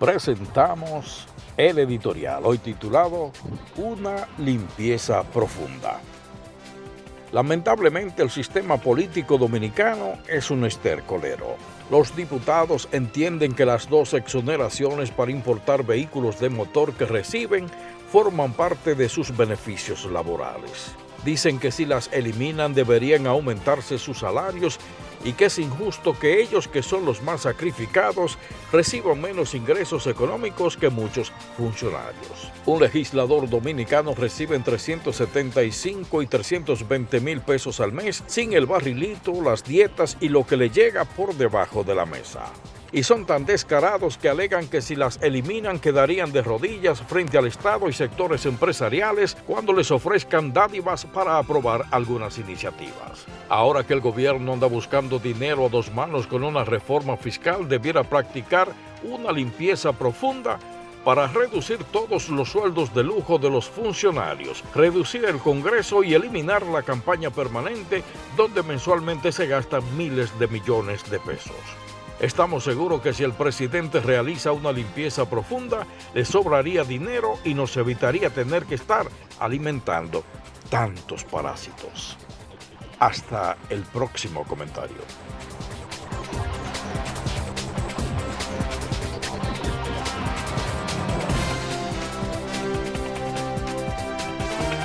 presentamos el editorial, hoy titulado Una limpieza profunda. Lamentablemente el sistema político dominicano es un estercolero. Los diputados entienden que las dos exoneraciones para importar vehículos de motor que reciben forman parte de sus beneficios laborales. Dicen que si las eliminan deberían aumentarse sus salarios y que es injusto que ellos que son los más sacrificados reciban menos ingresos económicos que muchos funcionarios. Un legislador dominicano recibe entre 375 y 320 mil pesos al mes sin el barrilito, las dietas y lo que le llega por debajo de la mesa y son tan descarados que alegan que si las eliminan quedarían de rodillas frente al Estado y sectores empresariales cuando les ofrezcan dádivas para aprobar algunas iniciativas. Ahora que el gobierno anda buscando dinero a dos manos con una reforma fiscal, debiera practicar una limpieza profunda para reducir todos los sueldos de lujo de los funcionarios, reducir el Congreso y eliminar la campaña permanente donde mensualmente se gastan miles de millones de pesos. Estamos seguros que si el presidente realiza una limpieza profunda, le sobraría dinero y nos evitaría tener que estar alimentando tantos parásitos. Hasta el próximo comentario.